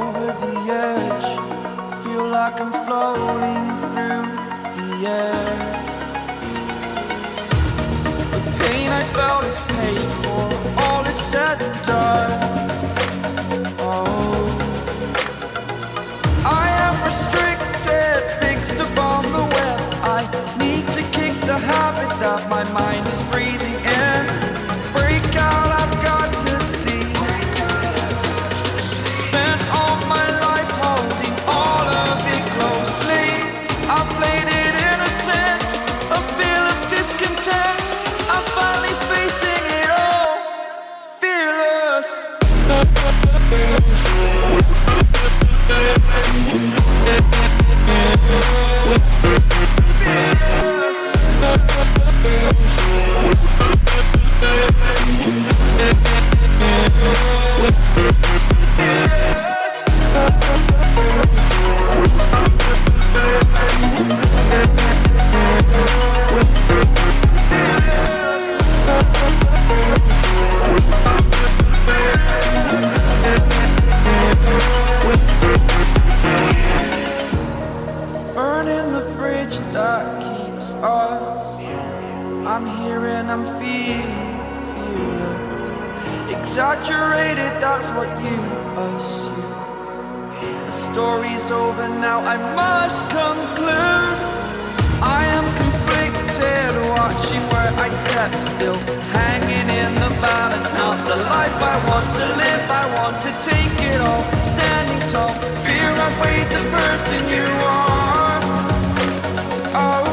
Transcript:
over the edge. Feel like I'm floating through the air. The pain I felt is paid for. All is said and done. building the bridge that keeps us. I'm here and I'm feeling, feeling. Exaggerated, that's what you assume. The story's over now, I must conclude. Oh.